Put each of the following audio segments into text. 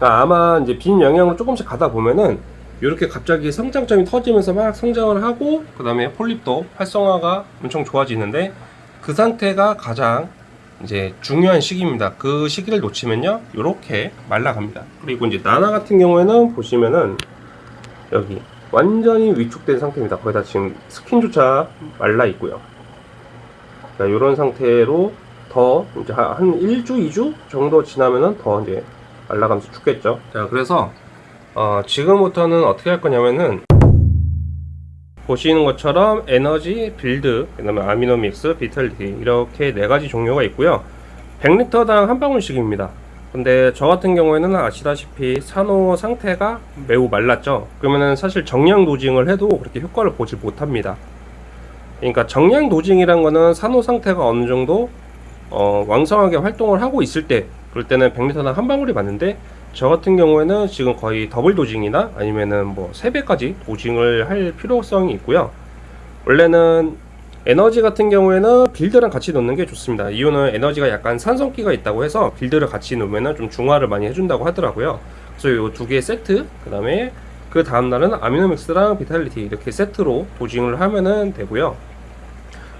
그러니까 아마 이제 빈 영향으로 조금씩 가다 보면은 이렇게 갑자기 성장점이 터지면서 막 성장을 하고 그 다음에 폴립도 활성화가 엄청 좋아지는데 그 상태가 가장 이제 중요한 시기입니다. 그 시기를 놓치면요, 이렇게 말라갑니다. 그리고 이제 나나 같은 경우에는 보시면은 여기 완전히 위축된 상태입니다. 거기다 지금 스킨조차 말라 있고요. 이런 상태로 더 이제 한 1주, 2주 정도 지나면은 더 이제 말라가면서 죽겠죠. 자, 그래서 어, 지금부터는 어떻게 할 거냐면은 보시는 것처럼 에너지, Build, 그 다음에 Amino Mix, Vitality 이렇게 네 가지 종류가 있고요. 100리터당 한 방울씩입니다. 근데 저 같은 경우에는 아시다시피 산호 상태가 매우 말랐죠. 그러면은 사실 정량 dosing을 해도 그렇게 효과를 보지 못합니다. 그러니까 정량 dosing이란 거는 산호 상태가 어느 정도 어, 왕성하게 활동을 하고 있을 때 그럴 때는 100리터당 한 방울이 맞는데 저 같은 경우에는 지금 거의 double dosing이나 아니면은 뭐 3배까지 dosing을 할 필요성이 있고요. 원래는 에너지 같은 경우에는 Build랑 같이 넣는 게 좋습니다. 이유는 에너지가 약간 산성끼가 있다고 해서 Build를 같이 넣으면 좀 중화를 많이 해준다고 하더라고요. 그래서 이 두 개의 세트, 그 다음에 그 다음날은 Amino Mix랑 Vitality 이렇게 세트로 dosing을 하면은 되고요.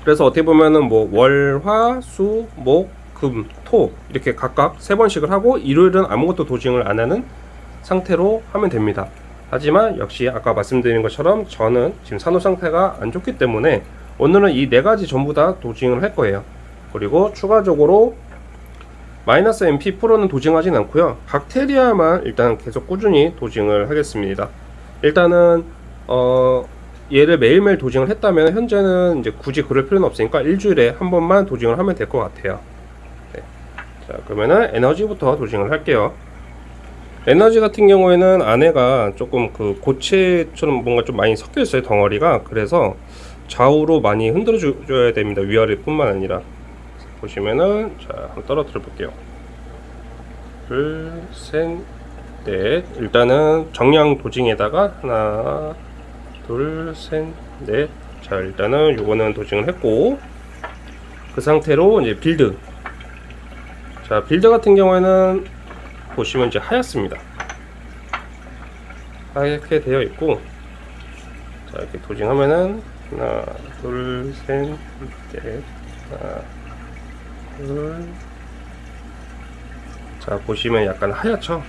그래서 어떻게 보면은 뭐 월, 화, 수, 목, 금, 토 이렇게 각각 세 번씩을 하고 일요일은 아무것도 dosing을 안 하는 상태로 하면 됩니다. 하지만 역시 아까 말씀드린 것처럼 저는 지금 산호 상태가 안 좋기 때문에 오늘은 이 네 가지 전부 다 dosing을 할 거예요. 그리고 추가적으로 마이너스 MP 프로는 도징하진 않고요. 박테리아만 일단 계속 꾸준히 dosing을 하겠습니다. 일단은 어 얘를 매일매일 도징을 했다면 현재는 이제 굳이 그럴 필요는 없으니까 일주일에 한 번만 도징을 하면 될 것 같아요. 자 그러면은 에너지부터 도징을 할게요. 에너지 같은 경우에는 안에가 조금 그 고체처럼 뭔가 좀 많이 섞여 있어요 덩어리가. 그래서 좌우로 많이 흔들어 줘야 됩니다 위아래 뿐만 아니라. 보시면은 자 한번 떨어뜨려 볼게요. 둘셋넷. 일단은 정량 dosing에다가 하나 둘셋넷자 일단은 요거는 dosing을 했고 그 상태로 이제 Build 자 Build 같은 경우에는 보시면 이제 하얗습니다. 하얗게 되어 있고 자 이렇게 dosing하면은 하나 둘셋넷 하나 둘자 보시면 약간 하얗죠?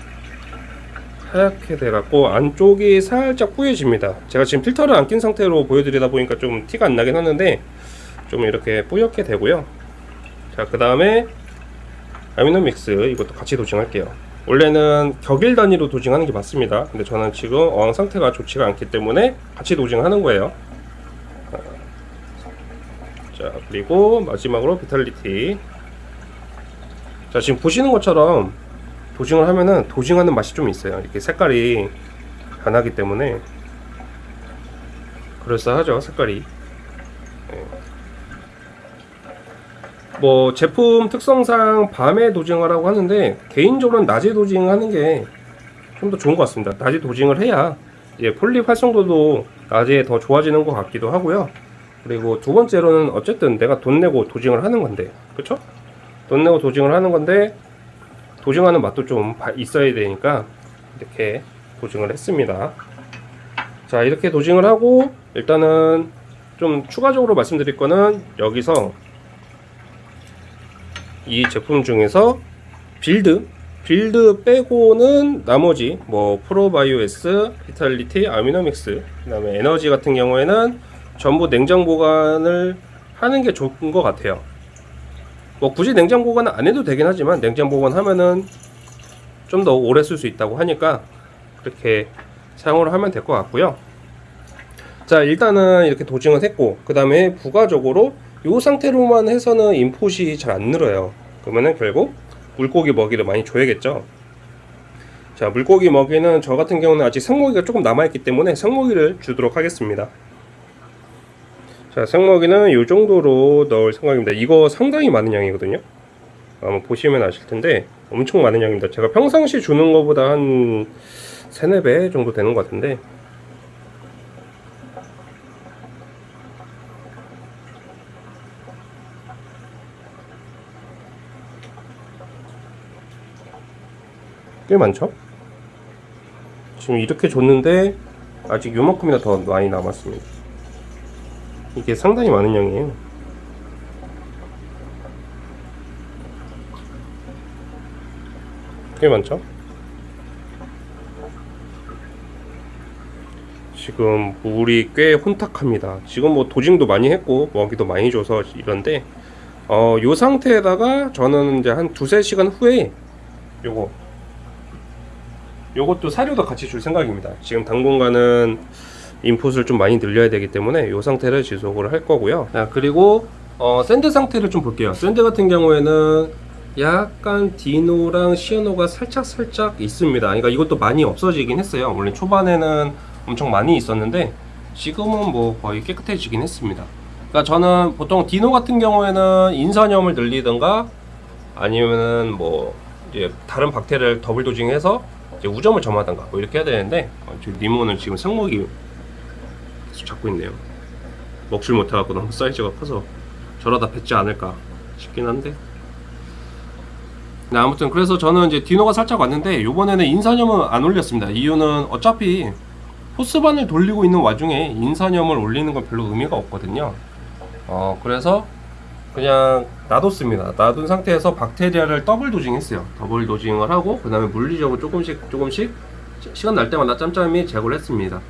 하얗게 돼갖고 안쪽이 살짝 뿌얘집니다. 제가 지금 필터를 안 낀 상태로 보여드리다 보니까 좀 티가 안 나긴 하는데 좀 이렇게 뿌옇게 되고요. 자 그 다음에 아미노믹스 이것도 같이 도징할게요. 원래는 격일 단위로 도징하는 게 맞습니다. 근데 저는 지금 어항 상태가 좋지가 않기 때문에 같이 도징하는 거예요. 자 그리고 마지막으로 비탈리티. 자 지금 보시는 것처럼 도징을 하면은 도징하는 맛이 좀 있어요. 이렇게 색깔이 변하기 때문에 그럴싸하죠 색깔이 뭐 제품 특성상 밤에 도징하라고 하는데 개인적으로는 낮에 도징하는 게 좀 더 좋은 것 같습니다. 낮에 도징을 해야 이제 폴립 활성도도 낮에 더 좋아지는 것 같기도 하고요. 그리고 두 번째로는 어쨌든 내가 돈 내고 dosing을 하는 건데, 그쵸? 돈 내고 dosing을 하는 건데 dosing하는 맛도 좀 있어야 되니까 이렇게 dosing을 했습니다. 자 이렇게 dosing을 하고 일단은 좀 추가적으로 말씀드릴 거는 여기서 이 제품 중에서 Build Build 빼고는 나머지 뭐 ProBio S, Vitality, Amino Mix 그 다음에 에너지 같은 경우에는 전부 냉장 보관을 하는 게 좋은 것 같아요. 뭐 굳이 냉장 보관은 안 해도 되긴 하지만 냉장 보관하면은 좀 더 오래 쓸 수 있다고 하니까 그렇게 사용을 하면 될 것 같고요. 자 일단은 이렇게 도징을 했고 그 다음에 부가적으로 이 상태로만 해서는 인풋이 잘 안 늘어요. 그러면은 결국 물고기 먹이를 많이 줘야겠죠? 자 물고기 먹이는 저 같은 경우는 아직 생먹이가 조금 남아있기 때문에 생먹이를 주도록 하겠습니다. 자 생먹이는 이 정도로 넣을 생각입니다. 이거 상당히 많은 양이거든요. 아마 보시면 아실 텐데 엄청 많은 양입니다. 제가 평상시 주는 것보다 한 3, 4배 정도 되는 것 같은데 꽤 많죠? 지금 이렇게 줬는데 아직 요만큼이나 더 많이 남았습니다. 이게 상당히 많은 양이에요. 꽤 많죠? 지금 물이 꽤 혼탁합니다. 지금 뭐 도징도 많이 했고 먹이도 많이 줘서 이런데 어, 요 상태에다가 저는 이제 한 두세 시간 후에 요거 요것도 사료도 같이 줄 생각입니다. 지금 당분간은 인풋을 좀 많이 늘려야 되기 때문에 이 상태를 지속을 할 거고요. 자, 그리고 어, sand 상태를 좀 볼게요. sand 같은 경우에는 약간 dino랑 cyano가 살짝 살짝 있습니다. 그러니까 이것도 많이 없어지긴 했어요. 원래 초반에는 엄청 많이 있었는데 지금은 뭐 거의 깨끗해지긴 했습니다. 그러니까 저는 보통 dino 같은 경우에는 인산염을 늘리든가 아니면은 뭐 이제 다른 박테리아를 double dosing해서 이제 우점을 점하든가 뭐 이렇게 해야 되는데 어, 지금 니모는 지금 상목이 계속 잡고 있네요. 먹질 못해갖고 너무 사이즈가 커서 저러다 뱉지 않을까 싶긴 한데. 네, 아무튼 그래서 저는 이제 dino가 살짝 왔는데 이번에는 인산염은 안 올렸습니다. 이유는 어차피 PhosBan을 돌리고 있는 와중에 인산염을 올리는 건 별로 의미가 없거든요. 어 그래서 그냥 놔뒀습니다. 놔둔 상태에서 박테리아를 double dosing했어요. double dosing을 하고 그 다음에 물리적으로 조금씩 조금씩 시- 시간 날 때마다 짬짬이 제거를 했습니다.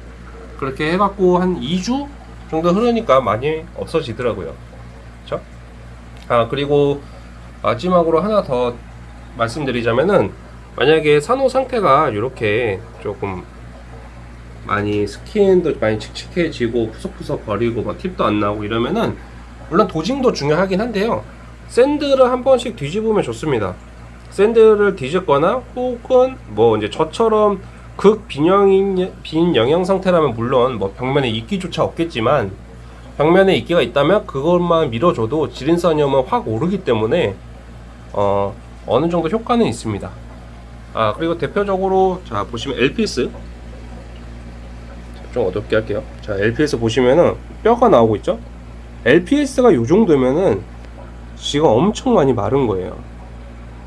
그렇게 해갖고 한 2주 정도 흐르니까 많이 없어지더라고요. 그쵸? 아 그리고 마지막으로 하나 더 말씀드리자면은 만약에 산호 상태가 이렇게 조금 많이 스킨도 많이 칙칙해지고 푸석푸석 거리고 막 팁도 안 나고 이러면은 물론 dosing도 중요하긴 한데요. sand를 한 번씩 뒤집으면 좋습니다. sand를 뒤집거나 혹은 뭐 이제 저처럼 극 빈영인 빈영양 상태라면 물론 뭐 벽면에 이끼조차 없겠지만 벽면에 이끼가 있다면 그것만 밀어줘도 질인산염은 확 오르기 때문에 어 어느 정도 효과는 있습니다. 아 그리고 대표적으로 자 보시면 LPS 좀 어둡게 할게요. 자 LPS 보시면은 뼈가 나오고 있죠? LPS가 요 정도면은 지가 엄청 많이 마른 거예요.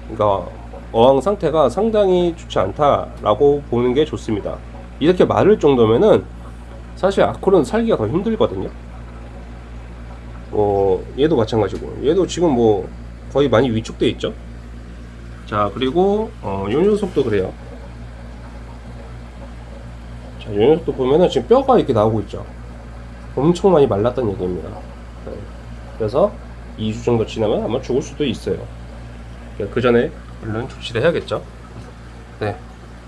그러니까 어항 상태가 상당히 좋지 않다라고 보는 게 좋습니다. 이렇게 마를 정도면은 사실 아콜은 살기가 더 힘들거든요. 어, 얘도 마찬가지고 얘도 지금 뭐 거의 많이 위축돼 있죠. 자 그리고 어, 요 녀석도 그래요. 자, 요 녀석도 보면은 지금 뼈가 이렇게 나오고 있죠. 엄청 많이 말랐다는 얘기입니다. 네. 그래서 2주 정도 지나면 아마 죽을 수도 있어요. 그 전에 얼른 조치를 해야겠죠. 네.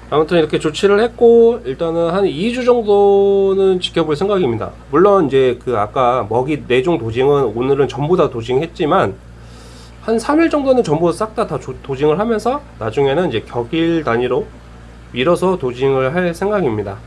아무튼 이렇게 조치를 했고 일단은 한 2주 정도는 지켜볼 생각입니다. 물론 이제 그 아까 먹이 4종 도징은 오늘은 전부 다 도징했지만 한 3일 정도는 전부 싹 다 다 도징을 하면서 나중에는 이제 격일 단위로 밀어서 도징을 할 생각입니다.